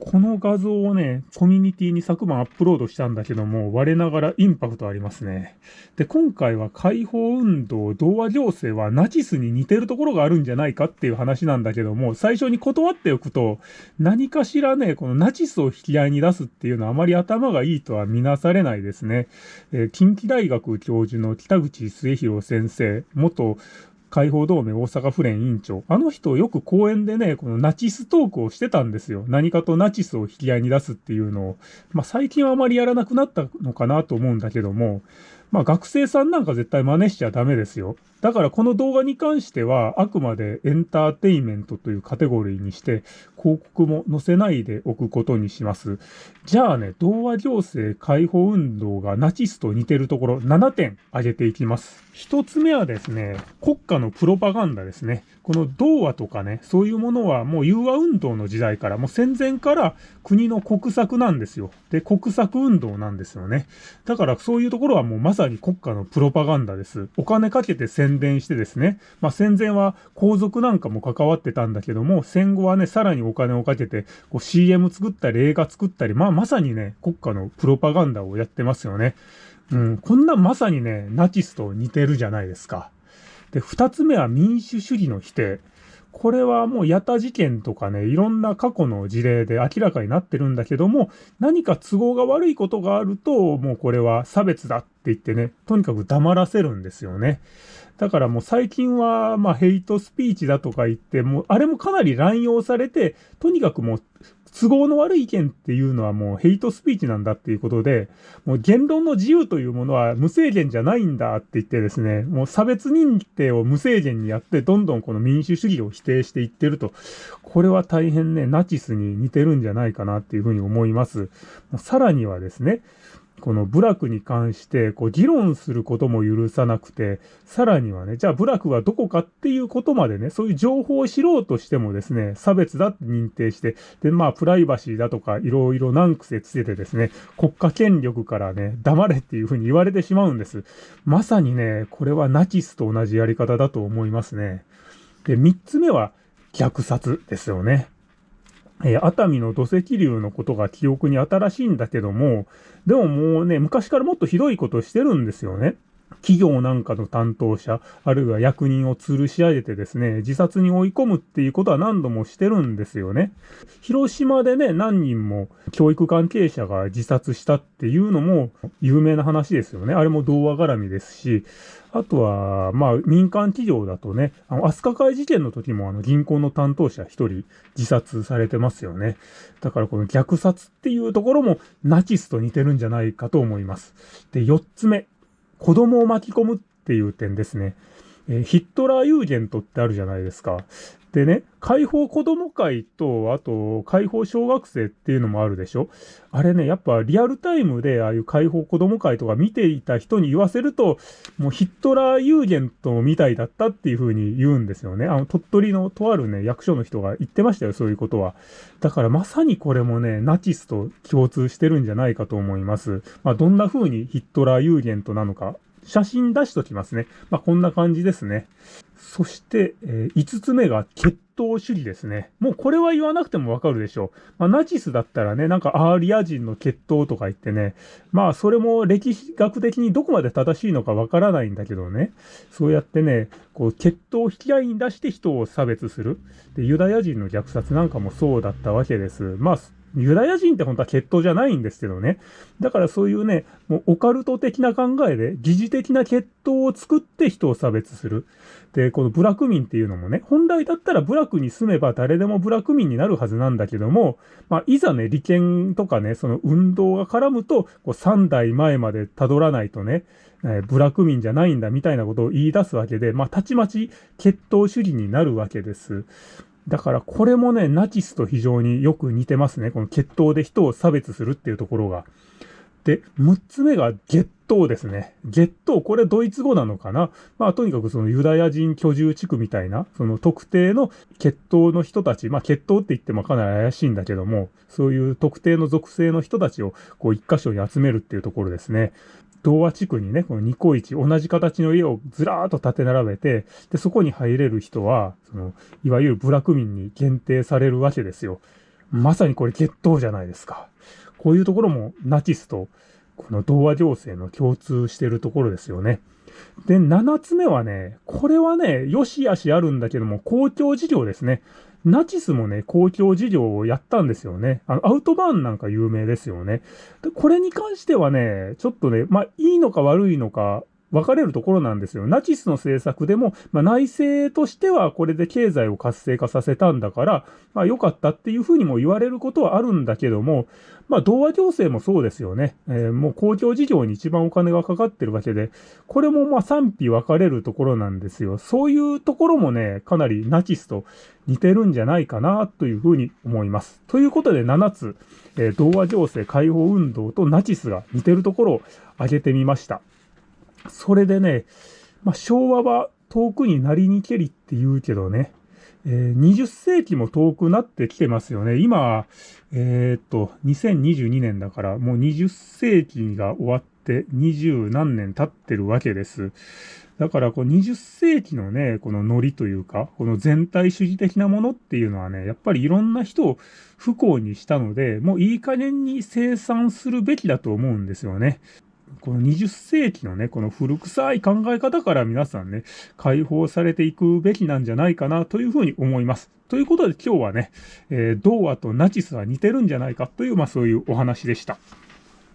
この画像をね、コミュニティに昨晩アップロードしたんだけども、我ながらインパクトありますね。で、今回は解放運動、童話行政はナチスに似てるところがあるんじゃないかっていう話なんだけども、最初に断っておくと、何かしらね、このナチスを引き合いに出すっていうのはあまり頭がいいとは見なされないですね。えー、近畿大学教授の北口末広先生、元解放同盟大阪府連委員長。あの人よく講演でね、このナチストークをしてたんですよ。何かとナチスを引き合いに出すっていうのを。まあ最近はあまりやらなくなったのかなと思うんだけども、まあ学生さんなんか絶対真似しちゃダメですよ。だからこの動画に関してはあくまでエンターテイメントというカテゴリーにして広告も載せないでおくことにします。じゃあね、童話行政解放運動がナチスと似てるところ7点挙げていきます。一つ目はですね、国家のプロパガンダですね。この童話とかね、そういうものはもう融和運動の時代から、もう戦前から国の国策なんですよ。で、国策運動なんですよね。だからそういうところはもうまさに国家のプロパガンダです。お金かけて宣伝してですね、まあ戦前は皇族なんかも関わってたんだけども、戦後はね、さらにお金をかけてこう CM 作ったり映画作ったり、まあまさにね、国家のプロパガンダをやってますよね。うん、こんなまさにね、ナチスと似てるじゃないですか。で、二つ目は民主主義の否定。これはもうヤタ事件とかね、いろんな過去の事例で明らかになってるんだけども、何か都合が悪いことがあると、もうこれは差別だって言ってね、とにかく黙らせるんですよね。だからもう最近は、まあヘイトスピーチだとか言って、もうあれもかなり乱用されて、とにかくもう都合の悪い意見っていうのはもうヘイトスピーチなんだっていうことで、もう言論の自由というものは無制限じゃないんだって言ってですね、もう差別認定を無制限にやって、どんどんこの民主主義を否定していってると、これは大変ね、ナチスに似てるんじゃないかなっていうふうに思います。さらにはですね、この部落に関してこう議論することも許さなくて、さらにはね、じゃあ部落はどこかっていうことまでね、そういう情報を知ろうとしてもですね、差別だって認定して、で、まあ、プライバシーだとか、いろいろ難癖つけてですね、国家権力からね、黙れっていうふうに言われてしまうんです。まさにね、これはナチスと同じやり方だと思いますね。で、三つ目は虐殺ですよね。えー、熱海の土石流のことが記憶に新しいんだけども、でももうね、昔からもっとひどいことしてるんですよね。企業なんかの担当者、あるいは役人を吊るし上げてですね、自殺に追い込むっていうことは何度もしてるんですよね。広島でね、何人も教育関係者が自殺したっていうのも有名な話ですよね。あれも童話絡みですし、あとは、まあ、民間企業だとね、あの、飛鳥会事件の時もあの、銀行の担当者一人自殺されてますよね。だからこの虐殺っていうところもナチスと似てるんじゃないかと思います。で、四つ目。子供を巻き込むっていう点ですね。え、ヒットラーユーゲントってあるじゃないですか。でね、解放子供会と、あと、解放小学生っていうのもあるでしょあれね、やっぱリアルタイムでああいう解放子供会とか見ていた人に言わせると、もうヒットラーユーゲントみたいだったっていう風に言うんですよね。あの、鳥取のとあるね、役所の人が言ってましたよ、そういうことは。だからまさにこれもね、ナチスと共通してるんじゃないかと思います。まあ、どんな風にヒットラーユーゲントなのか、写真出しときますね。まあ、こんな感じですね。そして、えー、5つ目が血統主義ですね。もうこれは言わなくてもわかるでしょう。まあ、ナチスだったらね、なんかアーリア人の血統とか言ってね、まあそれも歴史学的にどこまで正しいのかわからないんだけどね、そうやってね、こう血統を引き合いに出して人を差別する。で、ユダヤ人の虐殺なんかもそうだったわけです。まあユダヤ人って本当は血統じゃないんですけどね。だからそういうね、もうオカルト的な考えで、疑似的な血統を作って人を差別する。で、この部落民っていうのもね、本来だったら部落に住めば誰でも部落民になるはずなんだけども、まあ、いざね、利権とかね、その運動が絡むと、こう3代前まで辿らないとね、えー、部落民じゃないんだみたいなことを言い出すわけで、まあ、たちまち血統主義になるわけです。だからこれもね、ナチスと非常によく似てますね。この血統で人を差別するっていうところが。で、6つ目がゲットですね。ゲット、これドイツ語なのかな？まあとにかくそのユダヤ人居住地区みたいな、その特定の血統の人たち、まあ血統って言ってもかなり怪しいんだけども、そういう特定の属性の人たちをこう一箇所に集めるっていうところですね。童話地区にね、このニコイチ、同じ形の家をずらーっと立て並べて、で、そこに入れる人は、その、いわゆる部落民に限定されるわけですよ。まさにこれ決闘じゃないですか。こういうところもナチスとこの童話情勢の共通してるところですよね。で、7つ目はね、これはね、よしあしあるんだけども、公共事業ですね。ナチスもね、公共事業をやったんですよね。あの、アウトバーンなんか有名ですよね。で、これに関してはね、ちょっとね、まあ、いいのか悪いのか、分かれるところなんですよ。ナチスの政策でも、まあ、内政としてはこれで経済を活性化させたんだから、まあ、良かったっていうふうにも言われることはあるんだけども、まあ、童話行政もそうですよね。えー、もう公共事業に一番お金がかかってるわけで、これもまあ賛否分かれるところなんですよ。そういうところもね、かなりナチスと似てるんじゃないかなというふうに思います。ということで7つ、えー、童話情勢解放運動とナチスが似てるところを挙げてみました。それでね、まあ、昭和は遠くになりにけりって言うけどね、えー、20世紀も遠くなってきてますよね。今、えー、っと、2022年だから、もう20世紀が終わって20何年経ってるわけです。だから、こう20世紀のね、このノリというか、この全体主義的なものっていうのはね、やっぱりいろんな人を不幸にしたので、もういい加減に生産するべきだと思うんですよね。この20世紀のね、この古臭い考え方から皆さんね、解放されていくべきなんじゃないかなというふうに思います。ということで今日はね、えー、童話とナチスは似てるんじゃないかという、まあそういうお話でした。